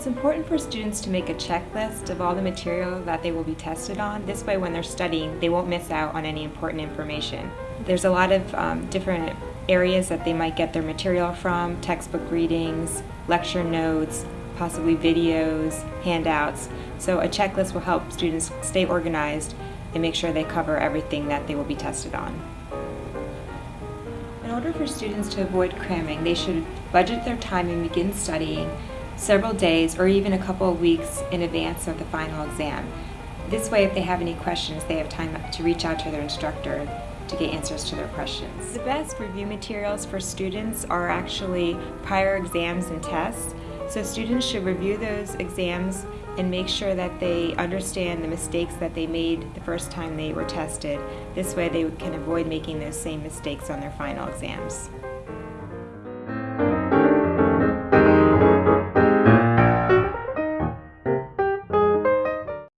It's important for students to make a checklist of all the material that they will be tested on. This way when they're studying, they won't miss out on any important information. There's a lot of um, different areas that they might get their material from, textbook readings, lecture notes, possibly videos, handouts. So a checklist will help students stay organized and make sure they cover everything that they will be tested on. In order for students to avoid cramming, they should budget their time and begin studying several days or even a couple of weeks in advance of the final exam. This way, if they have any questions, they have time to reach out to their instructor to get answers to their questions. The best review materials for students are actually prior exams and tests. So students should review those exams and make sure that they understand the mistakes that they made the first time they were tested. This way they can avoid making those same mistakes on their final exams.